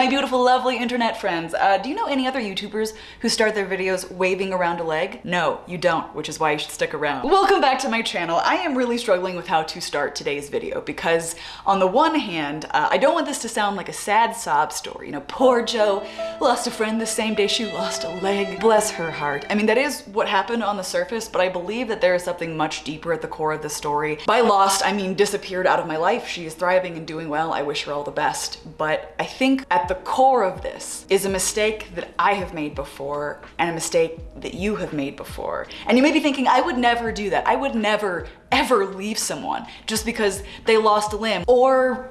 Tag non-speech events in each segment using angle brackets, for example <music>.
my beautiful, lovely internet friends. Uh, do you know any other YouTubers who start their videos waving around a leg? No, you don't, which is why you should stick around. Welcome back to my channel. I am really struggling with how to start today's video because on the one hand, uh, I don't want this to sound like a sad sob story. You know, poor Joe lost a friend the same day she lost a leg. Bless her heart. I mean, that is what happened on the surface, but I believe that there is something much deeper at the core of the story. By lost, I mean disappeared out of my life. She is thriving and doing well. I wish her all the best. But I think at the core of this is a mistake that I have made before and a mistake that you have made before. And you may be thinking, I would never do that. I would never, ever leave someone just because they lost a limb. Or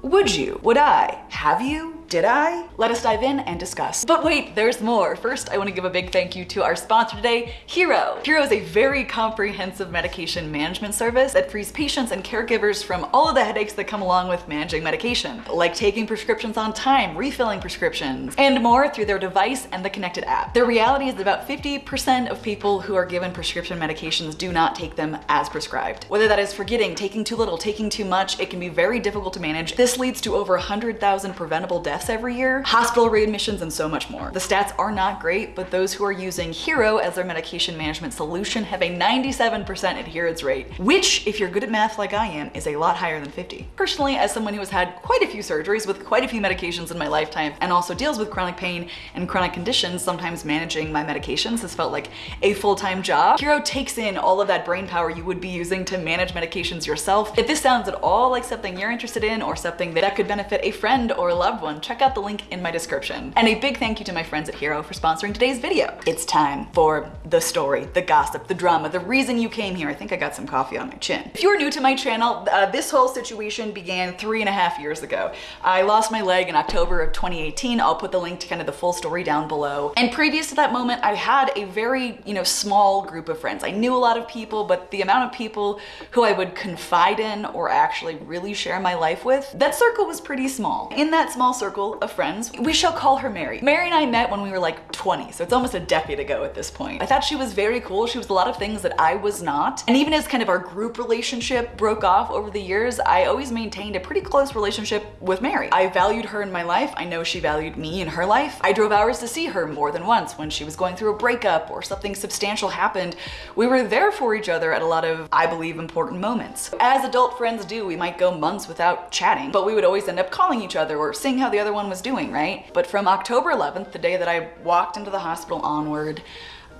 would you? Would I? Have you? Did I? Let us dive in and discuss. But wait, there's more. First, I wanna give a big thank you to our sponsor today, Hero. Hero is a very comprehensive medication management service that frees patients and caregivers from all of the headaches that come along with managing medication, like taking prescriptions on time, refilling prescriptions, and more through their device and the connected app. The reality is that about 50% of people who are given prescription medications do not take them as prescribed. Whether that is forgetting, taking too little, taking too much, it can be very difficult to manage. This leads to over 100,000 preventable deaths deaths every year, hospital readmissions, and so much more. The stats are not great, but those who are using Hero as their medication management solution have a 97% adherence rate, which, if you're good at math like I am, is a lot higher than 50. Personally, as someone who has had quite a few surgeries with quite a few medications in my lifetime and also deals with chronic pain and chronic conditions, sometimes managing my medications has felt like a full-time job. Hero takes in all of that brain power you would be using to manage medications yourself. If this sounds at all like something you're interested in or something that could benefit a friend or a loved one, check out the link in my description. And a big thank you to my friends at Hero for sponsoring today's video. It's time for the story, the gossip, the drama, the reason you came here. I think I got some coffee on my chin. If you're new to my channel, uh, this whole situation began three and a half years ago. I lost my leg in October of 2018. I'll put the link to kind of the full story down below. And previous to that moment, I had a very, you know, small group of friends. I knew a lot of people, but the amount of people who I would confide in or actually really share my life with, that circle was pretty small. In that small circle of friends. We shall call her Mary. Mary and I met when we were like 20, so it's almost a decade ago at this point. I thought she was very cool. She was a lot of things that I was not. And even as kind of our group relationship broke off over the years, I always maintained a pretty close relationship with Mary. I valued her in my life. I know she valued me in her life. I drove hours to see her more than once when she was going through a breakup or something substantial happened. We were there for each other at a lot of, I believe, important moments. As adult friends do, we might go months without chatting, but we would always end up calling each other or seeing how the other one was doing doing, right? But from October 11th, the day that I walked into the hospital onward,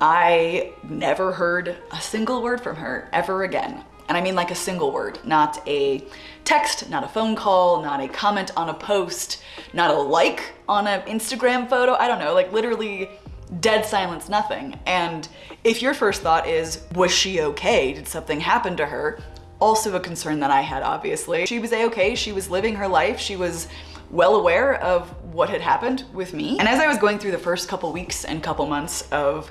I never heard a single word from her ever again. And I mean like a single word, not a text, not a phone call, not a comment on a post, not a like on an Instagram photo. I don't know, like literally dead silence, nothing. And if your first thought is, was she okay? Did something happen to her? Also a concern that I had, obviously. She was a-okay, she was living her life, she was well aware of what had happened with me. And as I was going through the first couple weeks and couple months of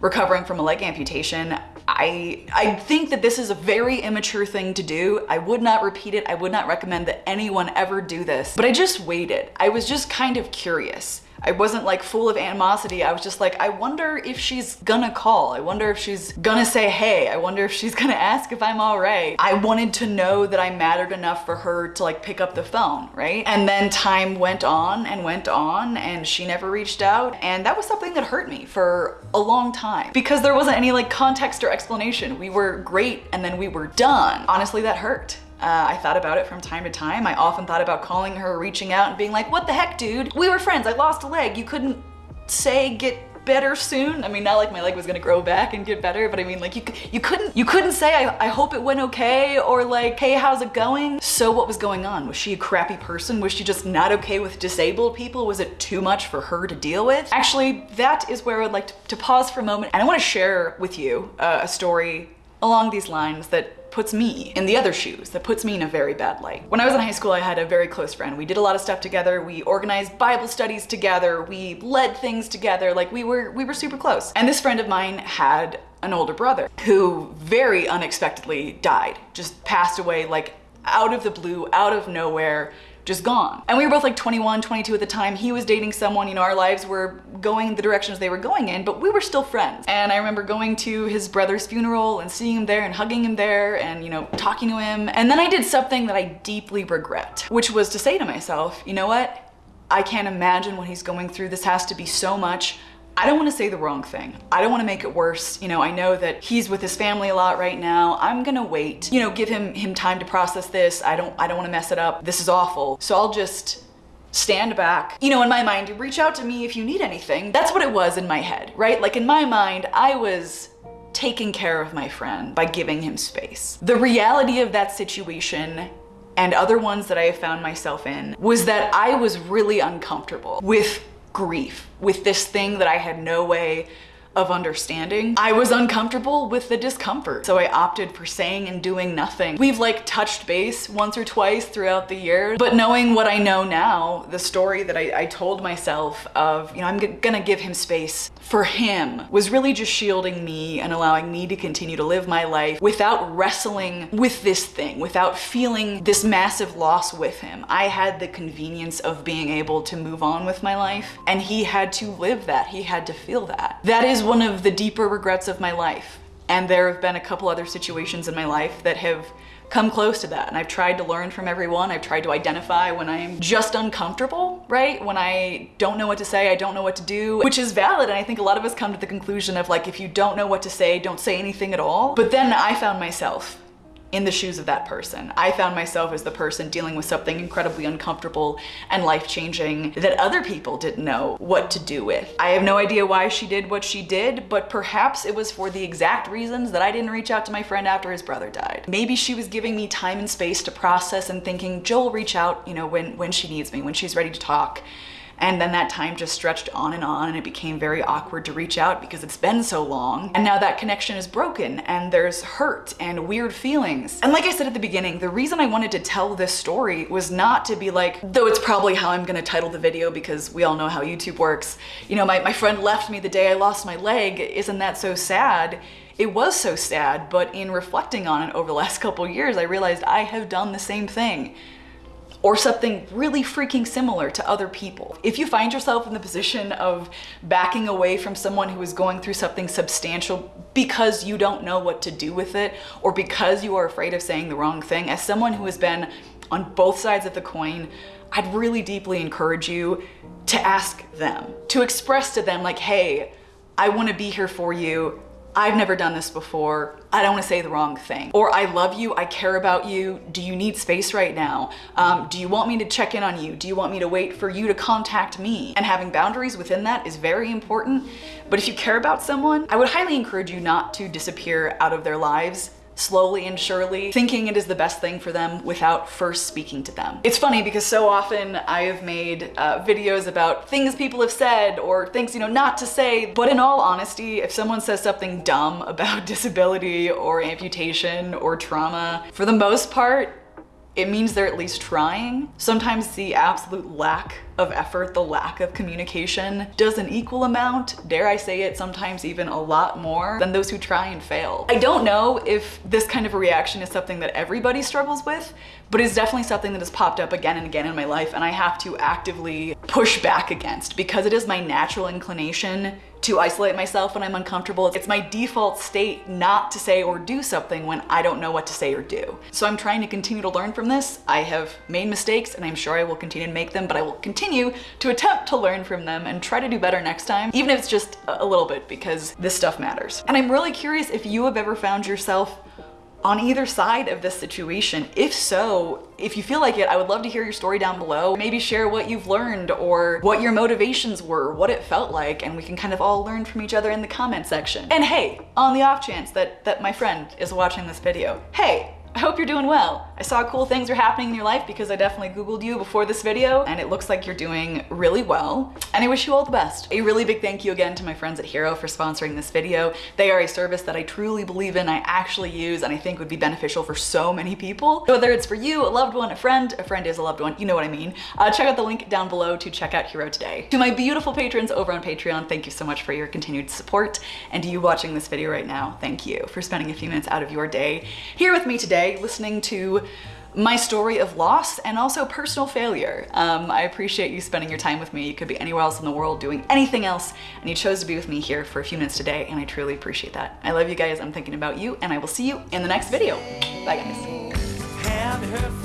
recovering from a leg amputation, I, I think that this is a very immature thing to do. I would not repeat it. I would not recommend that anyone ever do this, but I just waited. I was just kind of curious. I wasn't like full of animosity. I was just like, I wonder if she's gonna call. I wonder if she's gonna say hey. I wonder if she's <laughs> gonna ask if I'm all right. I wanted to know that I mattered enough for her to like pick up the phone, right? And then time went on and went on and she never reached out. And that was something that hurt me for a long time because there wasn't any like context or explanation. We were great and then we were done. Honestly, that hurt. Uh, I thought about it from time to time. I often thought about calling her, reaching out and being like, what the heck, dude? We were friends. I lost a leg. You couldn't say get better soon. I mean, not like my leg was gonna grow back and get better, but I mean, like you, you couldn't, you couldn't say, I, I hope it went okay, or like, hey, how's it going? So what was going on? Was she a crappy person? Was she just not okay with disabled people? Was it too much for her to deal with? Actually, that is where I'd like to, to pause for a moment. And I wanna share with you uh, a story along these lines that puts me in the other shoes, that puts me in a very bad light. When I was in high school, I had a very close friend. We did a lot of stuff together. We organized Bible studies together. We led things together. Like we were, we were super close. And this friend of mine had an older brother who very unexpectedly died, just passed away like out of the blue, out of nowhere just gone. And we were both like 21, 22 at the time. He was dating someone, you know, our lives were going the directions they were going in, but we were still friends. And I remember going to his brother's funeral and seeing him there and hugging him there and, you know, talking to him. And then I did something that I deeply regret, which was to say to myself, you know what? I can't imagine what he's going through. This has to be so much. I don't want to say the wrong thing. I don't want to make it worse. You know, I know that he's with his family a lot right now. I'm going to wait. You know, give him him time to process this. I don't I don't want to mess it up. This is awful. So I'll just stand back. You know, in my mind, reach out to me if you need anything. That's what it was in my head, right? Like in my mind, I was taking care of my friend by giving him space. The reality of that situation and other ones that I have found myself in was that I was really uncomfortable with grief, with this thing that I had no way of understanding. I was uncomfortable with the discomfort, so I opted for saying and doing nothing. We've like touched base once or twice throughout the year, but knowing what I know now, the story that I, I told myself of, you know, I'm gonna give him space for him was really just shielding me and allowing me to continue to live my life without wrestling with this thing, without feeling this massive loss with him. I had the convenience of being able to move on with my life and he had to live that. He had to feel that. That is one of the deeper regrets of my life. And there have been a couple other situations in my life that have come close to that. And I've tried to learn from everyone. I've tried to identify when I'm just uncomfortable, right? When I don't know what to say, I don't know what to do, which is valid. And I think a lot of us come to the conclusion of like, if you don't know what to say, don't say anything at all. But then I found myself in the shoes of that person. I found myself as the person dealing with something incredibly uncomfortable and life-changing that other people didn't know what to do with. I have no idea why she did what she did, but perhaps it was for the exact reasons that I didn't reach out to my friend after his brother died. Maybe she was giving me time and space to process and thinking, Joel reach out, you know, when, when she needs me, when she's ready to talk. And then that time just stretched on and on and it became very awkward to reach out because it's been so long. And now that connection is broken and there's hurt and weird feelings. And like I said at the beginning, the reason I wanted to tell this story was not to be like, though it's probably how I'm gonna title the video because we all know how YouTube works. You know, my, my friend left me the day I lost my leg. Isn't that so sad? It was so sad, but in reflecting on it over the last <laughs> couple years, I realized I have done the same thing or something really freaking similar to other people. If you find yourself in the position of backing away from someone who is going through something substantial because you don't know what to do with it or because you are afraid of saying the wrong thing, as someone who has been on both sides of the coin, I'd really deeply encourage you to ask them, to express to them like, hey, I wanna be here for you. I've never done this before. I don't want to say the wrong thing. Or I love you, I care about you. Do you need space right now? Um, do you want me to check in on you? Do you want me to wait for you to contact me? And having boundaries within that is very important. But if you care about someone, I would highly encourage you not to disappear out of their lives slowly and surely, thinking it is the best thing for them without first speaking to them. It's funny because so often I have made uh, videos about things people have said or things, you know, not to say, but in all honesty, if someone says something dumb about <laughs> disability or amputation or trauma, for the most part, it means they're at least trying. Sometimes the absolute lack of effort, the lack of communication does an equal amount, dare I say it, sometimes even a lot more than those who try and fail. I don't know if this kind of reaction is something that everybody struggles with, but it's definitely something that has popped up again and again in my life and I have to actively push back against because it is my natural inclination to isolate myself when I'm uncomfortable. It's my default state not to say or do something when I don't know what to say or do. So I'm trying to continue to learn from this. I have made mistakes and I'm sure I will continue to make them, but I will continue to attempt to learn from them and try to do better next time, even if it's just a little bit because this stuff matters. And I'm really curious if you have ever found yourself on either side of this situation? If so, if you feel like it, I would love to hear your story down below. Maybe share what you've learned or what your motivations were, what it felt like, and we can kind of all learn from each other in the comment section. And hey, on the off chance that, that my friend is watching this video, hey, I hope you're doing well. I saw cool things are happening in your life because I definitely Googled you before this video and it looks like you're doing really well. And I wish you all the best. A really big thank you again to my friends at Hero for sponsoring this video. They are a service that I truly believe in, I actually use, and I think would be beneficial for so many people. Whether it's for you, a loved one, a friend, a friend is a loved one, you know what I mean. Uh, check out the link down below to check out Hero today. To my beautiful patrons over on Patreon, thank you so much for your continued support. And to you watching this video right now, thank you for spending a few minutes out of your day here with me today listening my story of loss and also personal failure. Um, I appreciate you spending your time with me. You could be anywhere else in the world doing anything else and you chose to be with me here for a few minutes today and I truly appreciate that. I love you guys, I'm thinking about you and I will see you in the next video. Bye guys.